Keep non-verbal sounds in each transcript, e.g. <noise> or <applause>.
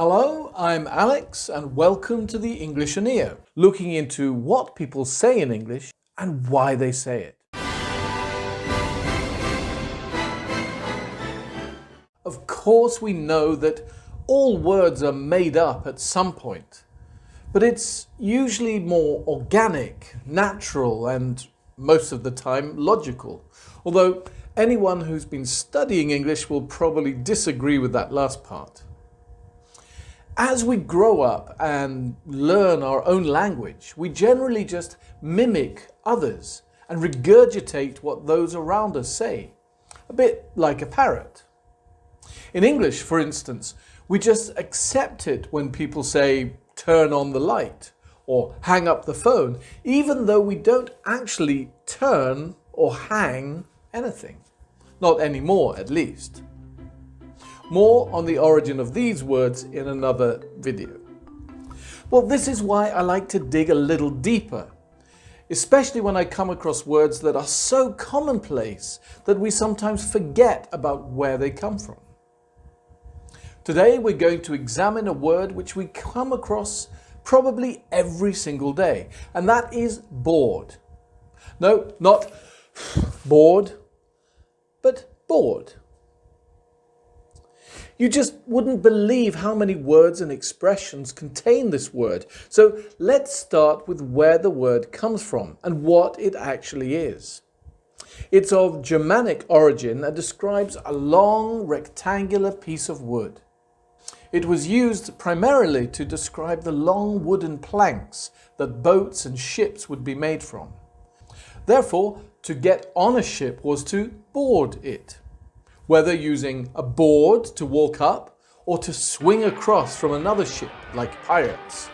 Hello, I'm Alex and welcome to the English Englishoneer, looking into what people say in English and why they say it. Of course we know that all words are made up at some point, but it's usually more organic, natural and most of the time logical. Although anyone who's been studying English will probably disagree with that last part. As we grow up and learn our own language, we generally just mimic others and regurgitate what those around us say, a bit like a parrot. In English, for instance, we just accept it when people say, turn on the light or hang up the phone, even though we don't actually turn or hang anything. Not anymore, at least. More on the origin of these words in another video. Well, this is why I like to dig a little deeper, especially when I come across words that are so commonplace that we sometimes forget about where they come from. Today we're going to examine a word which we come across probably every single day, and that is board. No, not <sighs> bored, but board. You just wouldn't believe how many words and expressions contain this word. So let's start with where the word comes from and what it actually is. It's of Germanic origin and describes a long rectangular piece of wood. It was used primarily to describe the long wooden planks that boats and ships would be made from. Therefore, to get on a ship was to board it whether using a board to walk up or to swing across from another ship like pirates.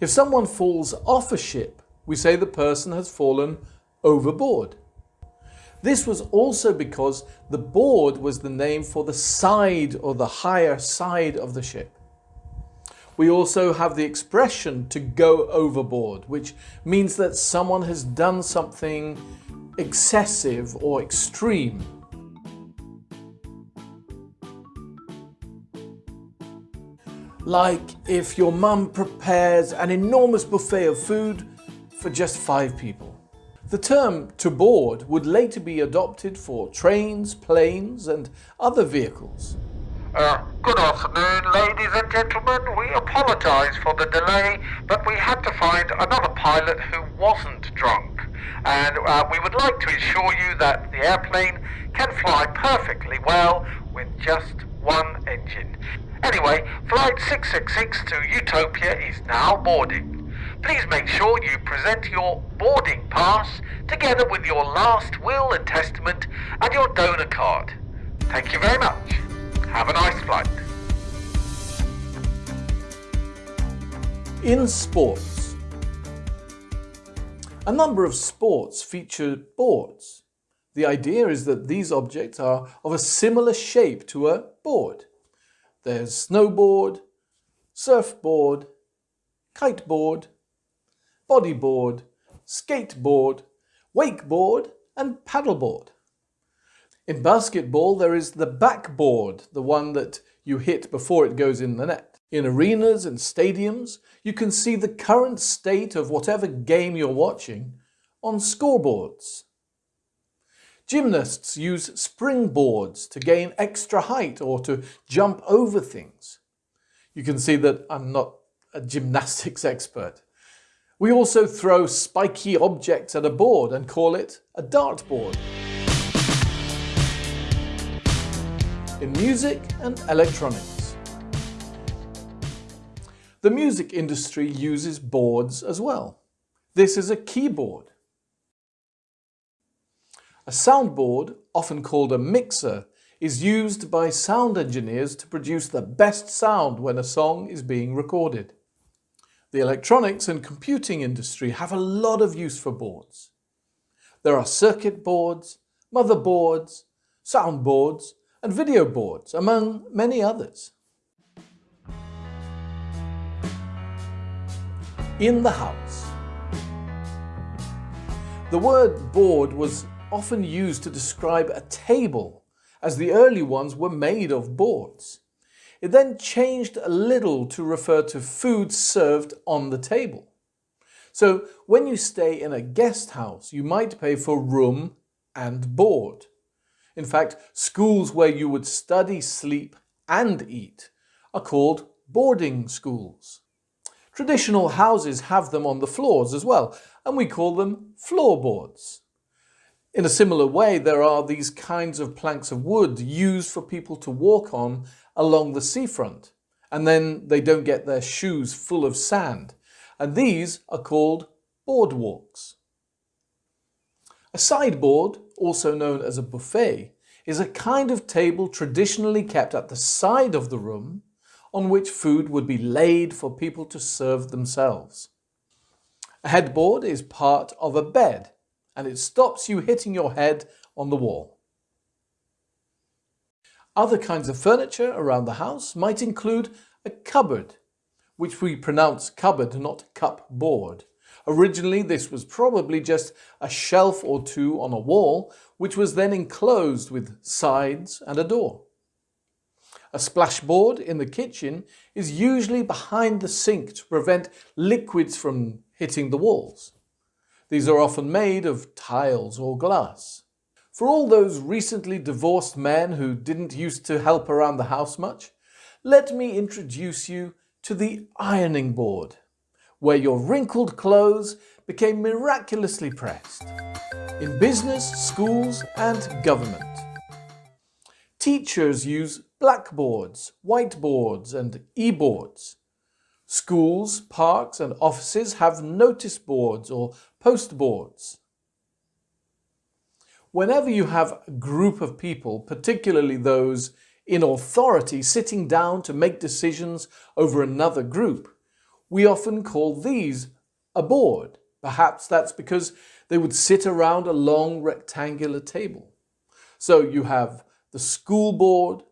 If someone falls off a ship, we say the person has fallen overboard. This was also because the board was the name for the side or the higher side of the ship. We also have the expression to go overboard, which means that someone has done something excessive or extreme. Like if your mum prepares an enormous buffet of food for just five people. The term to board would later be adopted for trains, planes and other vehicles. Uh, good afternoon, ladies and gentlemen. We apologise for the delay, but we had to find another pilot who wasn't drunk. And uh, we would like to assure you that the airplane can fly perfectly well with just one engine. Anyway, flight 666 to Utopia is now boarding. Please make sure you present your boarding pass together with your last will and testament and your donor card. Thank you very much. Have a nice flight. In sports, a number of sports feature boards. The idea is that these objects are of a similar shape to a board. There's snowboard, surfboard, kiteboard, bodyboard, skateboard, wakeboard and paddleboard. In basketball there is the backboard, the one that you hit before it goes in the net. In arenas and stadiums you can see the current state of whatever game you're watching on scoreboards. Gymnasts use springboards to gain extra height or to jump over things. You can see that I'm not a gymnastics <laughs> expert. We also throw spiky objects at a board and call it a dartboard. In music and electronics. The music industry uses boards as well. This is a keyboard. A soundboard, often called a mixer, is used by sound engineers to produce the best sound when a song is being recorded. The electronics and computing industry have a lot of use for boards. There are circuit boards, motherboards, soundboards and video boards, among many others. In the house. The word board was often used to describe a table, as the early ones were made of boards. It then changed a little to refer to food served on the table. So when you stay in a guest house, you might pay for room and board. In fact, schools where you would study, sleep and eat are called boarding schools. Traditional houses have them on the floors as well, and we call them floorboards. In a similar way, there are these kinds of planks of wood used for people to walk on along the seafront, and then they don't get their shoes full of sand and these are called boardwalks. A sideboard, also known as a buffet, is a kind of table traditionally kept at the side of the room on which food would be laid for people to serve themselves. A headboard is part of a bed and it stops you hitting your head on the wall. Other kinds of furniture around the house might include a cupboard which we pronounce cupboard, not cupboard. Originally, this was probably just a shelf or two on a wall, which was then enclosed with sides and a door. A splashboard in the kitchen is usually behind the sink to prevent liquids from hitting the walls. These are often made of tiles or glass. For all those recently divorced men who didn't used to help around the house much, let me introduce you to the ironing board, where your wrinkled clothes became miraculously pressed. In business, schools and government. Teachers use blackboards, whiteboards and e-boards. Schools, parks and offices have notice boards or post boards. Whenever you have a group of people, particularly those in authority sitting down to make decisions over another group. We often call these a board. Perhaps that's because they would sit around a long rectangular table. So you have the school board,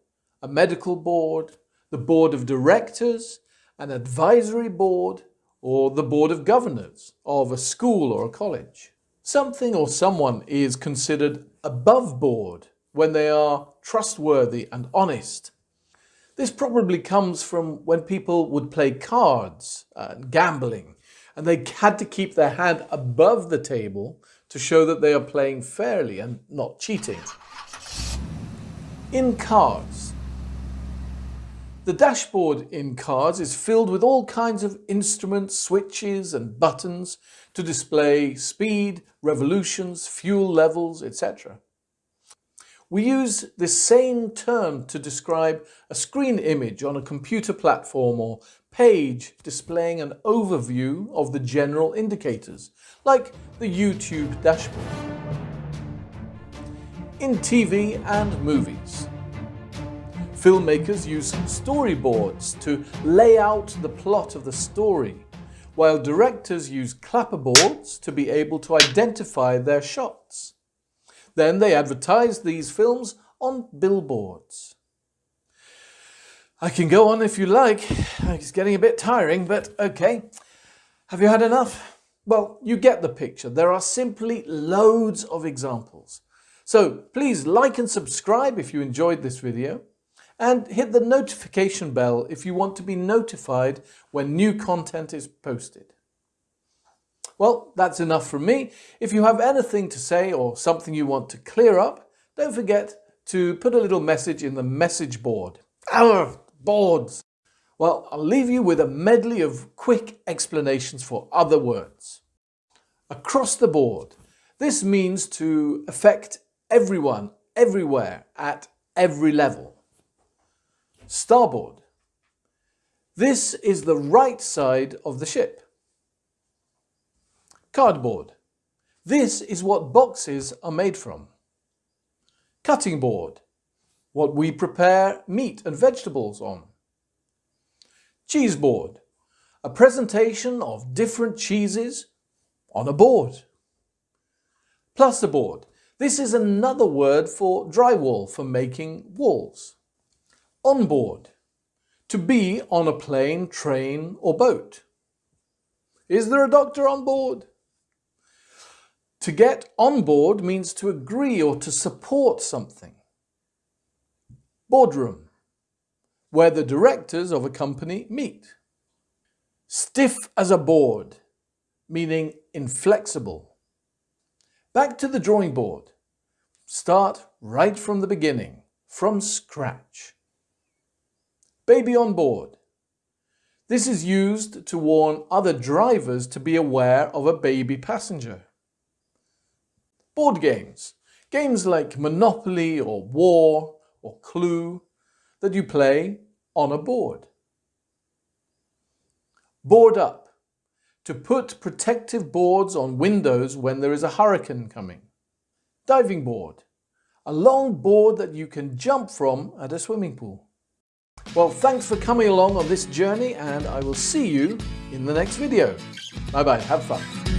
a medical board, the board of directors, an advisory board, or the board of governors of a school or a college. Something or someone is considered above board when they are trustworthy and honest. This probably comes from when people would play cards and gambling and they had to keep their hand above the table to show that they are playing fairly and not cheating. In cards, the dashboard in cars is filled with all kinds of instruments, switches and buttons to display speed, revolutions, fuel levels, etc. We use the same term to describe a screen image on a computer platform or page displaying an overview of the general indicators, like the YouTube dashboard. In TV and movies, filmmakers use storyboards to lay out the plot of the story, while directors use clapperboards to be able to identify their shots. Then they advertised these films on billboards. I can go on if you like. It's getting a bit tiring, but okay. Have you had enough? Well, you get the picture. There are simply loads of examples. So please like and subscribe if you enjoyed this video and hit the notification bell if you want to be notified when new content is posted. Well, that's enough from me. If you have anything to say or something you want to clear up, don't forget to put a little message in the message board. Our boards! Well, I'll leave you with a medley of quick explanations for other words. Across the board. This means to affect everyone, everywhere, at every level. Starboard. This is the right side of the ship. Cardboard. This is what boxes are made from. Cutting board. What we prepare meat and vegetables on. Cheese board. A presentation of different cheeses on a board. Plasterboard. This is another word for drywall for making walls. On board. To be on a plane, train or boat. Is there a doctor on board? To get on board means to agree or to support something. Boardroom. where the directors of a company meet. Stiff as a board, meaning inflexible. Back to the drawing board. Start right from the beginning, from scratch. Baby on board. This is used to warn other drivers to be aware of a baby passenger. Board games. Games like Monopoly or War or Clue that you play on a board. Board up. To put protective boards on windows when there is a hurricane coming. Diving board. A long board that you can jump from at a swimming pool. Well, thanks for coming along on this journey and I will see you in the next video. Bye bye, have fun.